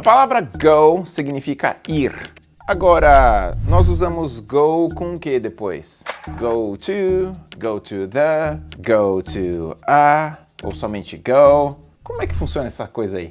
A palavra go significa ir. Agora, nós usamos go com o que depois? Go to, go to the, go to a, ou somente go. Como é que funciona essa coisa aí?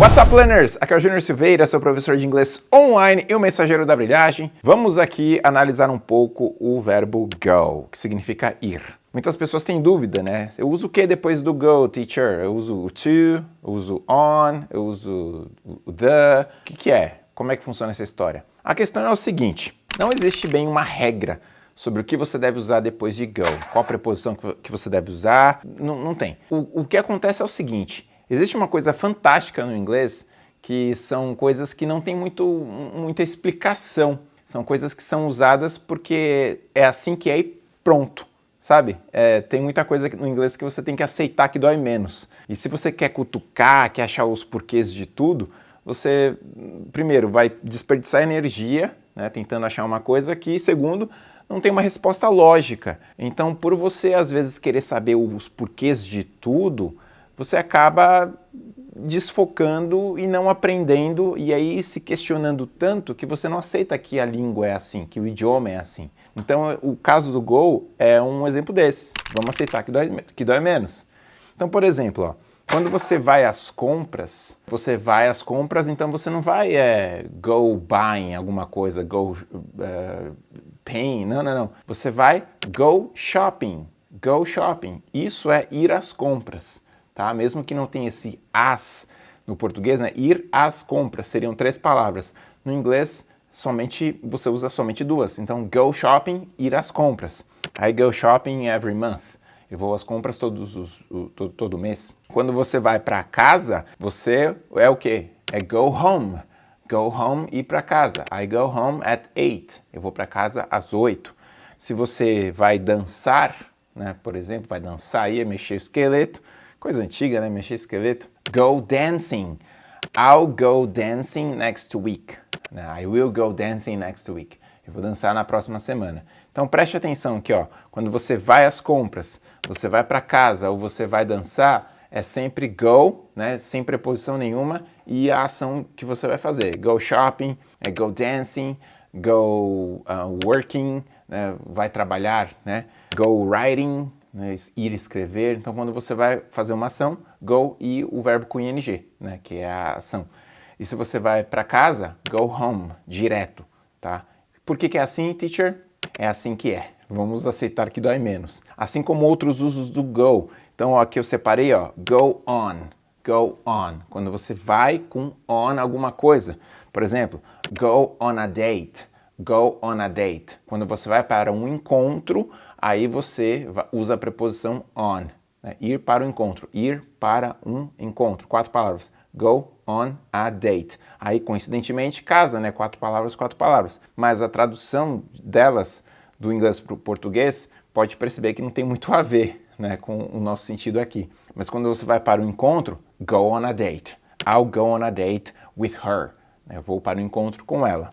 What's up, learners? Aqui é o Júnior Silveira, seu professor de inglês online e o mensageiro da brilhagem. Vamos aqui analisar um pouco o verbo go, que significa ir. Muitas pessoas têm dúvida, né? Eu uso o que depois do go, teacher? Eu uso o to, eu uso on, eu uso o the. O que, que é? Como é que funciona essa história? A questão é o seguinte, não existe bem uma regra sobre o que você deve usar depois de go. Qual preposição que você deve usar, não, não tem. O, o que acontece é o seguinte, existe uma coisa fantástica no inglês que são coisas que não tem muito, muita explicação. São coisas que são usadas porque é assim que é e pronto sabe? É, tem muita coisa no inglês que você tem que aceitar que dói menos. E se você quer cutucar, quer achar os porquês de tudo, você, primeiro, vai desperdiçar energia, né, tentando achar uma coisa que, segundo, não tem uma resposta lógica. Então, por você, às vezes, querer saber os porquês de tudo, você acaba desfocando e não aprendendo e aí se questionando tanto que você não aceita que a língua é assim, que o idioma é assim. Então o caso do Go é um exemplo desse. Vamos aceitar que dói, que dói menos. Então, por exemplo, ó, quando você vai às compras, você vai às compras, então você não vai é, go buying alguma coisa, go uh, paying, não, não, não. Você vai go shopping, go shopping. Isso é ir às compras tá? Mesmo que não tenha esse as no português, né? Ir às compras seriam três palavras. No inglês, somente você usa somente duas. Então, go shopping, ir às compras. I go shopping every month. Eu vou às compras todos os, o, todo, todo mês. Quando você vai para casa, você é o quê? É go home. Go home e ir para casa. I go home at 8. Eu vou para casa às 8. Se você vai dançar, né, por exemplo, vai dançar aí, mexer o esqueleto, Coisa antiga, né? Mexer esqueleto. Go dancing. I'll go dancing next week. I will go dancing next week. Eu vou dançar na próxima semana. Então preste atenção aqui, ó. Quando você vai às compras, você vai para casa ou você vai dançar, é sempre go, né? Sem preposição nenhuma e a ação que você vai fazer. Go shopping, é go dancing, go uh, working, né? vai trabalhar, né? Go writing, né, ir escrever. Então, quando você vai fazer uma ação, go e o verbo com ing, né, que é a ação. E se você vai para casa, go home, direto, tá? Por que, que é assim, teacher? É assim que é. Vamos aceitar que dói menos. Assim como outros usos do go. Então, aqui eu separei, ó, go on, go on. Quando você vai com on alguma coisa. Por exemplo, go on a date, go on a date. Quando você vai para um encontro, aí você usa a preposição on, né? ir para o encontro, ir para um encontro, quatro palavras, go on a date. Aí, coincidentemente, casa, né? Quatro palavras, quatro palavras. Mas a tradução delas, do inglês para o português, pode perceber que não tem muito a ver né, com o nosso sentido aqui. Mas quando você vai para o encontro, go on a date. I'll go on a date with her. Eu vou para o encontro com ela.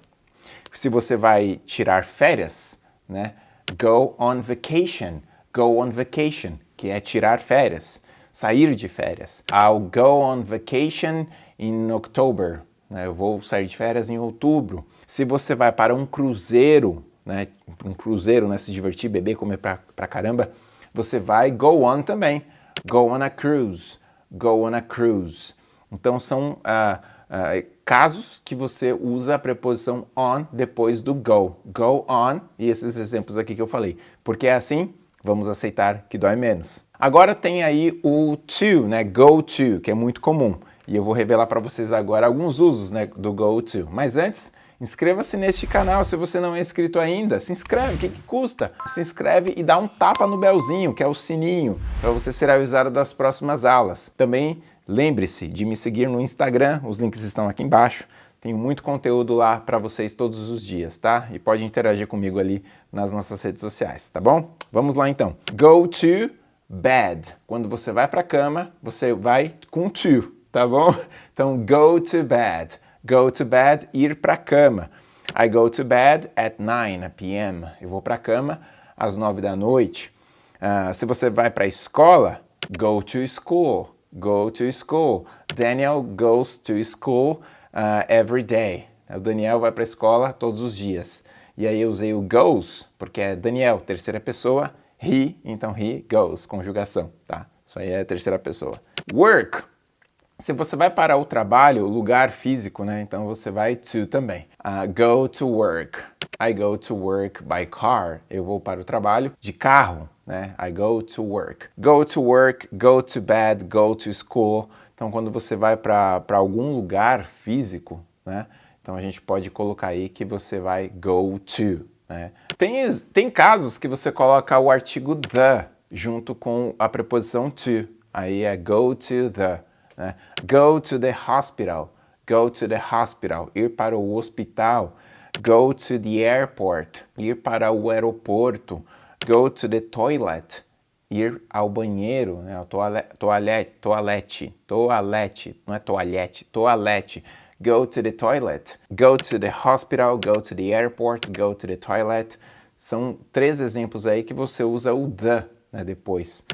Se você vai tirar férias, né? Go on vacation. Go on vacation, que é tirar férias, sair de férias. I'll go on vacation in October. Né? Eu vou sair de férias em outubro. Se você vai para um cruzeiro, né? um cruzeiro, né? se divertir, beber, comer pra, pra caramba, você vai go on também. Go on a cruise. Go on a cruise. Então são uh, uh, casos que você usa a preposição on depois do go. Go on, e esses exemplos aqui que eu falei. Porque é assim, vamos aceitar que dói menos. Agora tem aí o to, né? Go to, que é muito comum. E eu vou revelar para vocês agora alguns usos né, do go to. Mas antes, inscreva-se neste canal se você não é inscrito ainda. Se inscreve, o que, que custa? Se inscreve e dá um tapa no belzinho, que é o sininho, para você ser avisado das próximas aulas. Também Lembre-se de me seguir no Instagram, os links estão aqui embaixo. Tenho muito conteúdo lá para vocês todos os dias, tá? E pode interagir comigo ali nas nossas redes sociais, tá bom? Vamos lá então. Go to bed. Quando você vai para a cama, você vai com to, tá bom? Então, go to bed. Go to bed, ir para a cama. I go to bed at 9 p.m. Eu vou para a cama às 9 da noite. Uh, se você vai para a escola, go to school go to school. Daniel goes to school uh, every day. O Daniel vai para a escola todos os dias. E aí eu usei o goes, porque é Daniel, terceira pessoa, he, então he goes, conjugação, tá? Isso aí é terceira pessoa. Work. Se você vai para o trabalho, lugar físico, né? Então você vai to também. Uh, go to work. I go to work by car. Eu vou para o trabalho de carro, né? I go to work. Go to work, go to bed, go to school. Então quando você vai para algum lugar físico, né? Então a gente pode colocar aí que você vai go to. Né? Tem, tem casos que você coloca o artigo the junto com a preposição to. Aí é go to the. Né? Go to the hospital. Go to the hospital. Ir para o hospital. Go to the airport. Ir para o aeroporto. Go to the toilet. Ir ao banheiro, né? toalete, toalete, toalete, não é toalhete, toalete go to the toilet, go to the hospital, go to the airport, go to the toilet. São três exemplos aí que você usa o the né, depois.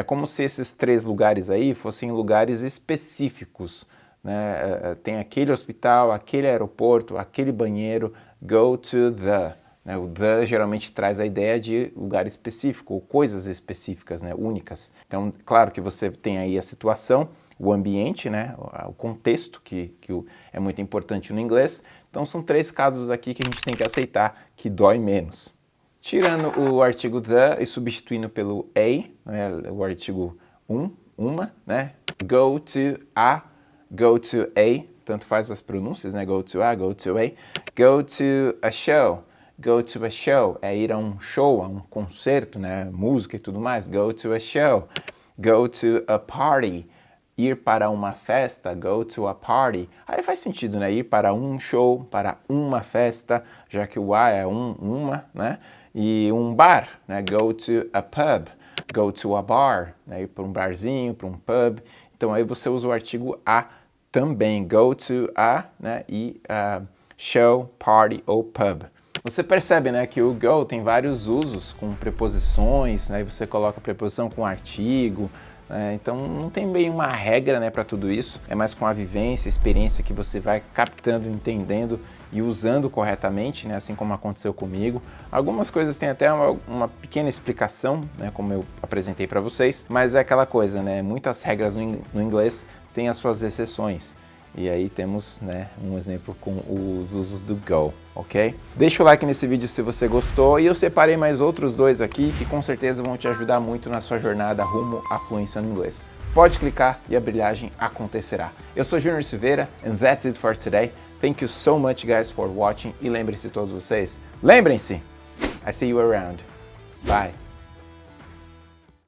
É como se esses três lugares aí fossem lugares específicos. Né? É, é, tem aquele hospital, aquele aeroporto, aquele banheiro, go to the. Né? O the geralmente traz a ideia de lugar específico, ou coisas específicas, né? únicas. Então, claro que você tem aí a situação, o ambiente, né, o contexto, que, que é muito importante no inglês. Então são três casos aqui que a gente tem que aceitar que dói menos. Tirando o artigo the e substituindo pelo a, né, o artigo um, uma, né, go to a, go to a, tanto faz as pronúncias, né, go to a, go to a, go to a show, go to a show, é ir a um show, a um concerto, né, música e tudo mais, go to a show, go to a party, ir para uma festa, go to a party, aí faz sentido, né? Ir para um show, para uma festa, já que o a é um, uma, né? E um bar, né? Go to a pub, go to a bar, né? Ir para um barzinho, para um pub. Então aí você usa o artigo a também, go to a, né? E uh, show, party ou pub. Você percebe né, que o go tem vários usos com preposições, né, você coloca preposição com artigo, é, então não tem bem uma regra né, para tudo isso, é mais com a vivência, a experiência que você vai captando, entendendo e usando corretamente, né, assim como aconteceu comigo. Algumas coisas têm até uma, uma pequena explicação, né, como eu apresentei para vocês, mas é aquela coisa, né, muitas regras no, no inglês têm as suas exceções. E aí temos né, um exemplo com os usos do Go, ok? Deixa o like nesse vídeo se você gostou e eu separei mais outros dois aqui que com certeza vão te ajudar muito na sua jornada rumo à fluência no inglês. Pode clicar e a brilhagem acontecerá. Eu sou Junior Silveira and that's it for today. Thank you so much guys for watching e lembrem-se todos vocês, lembrem-se, I see you around. Bye.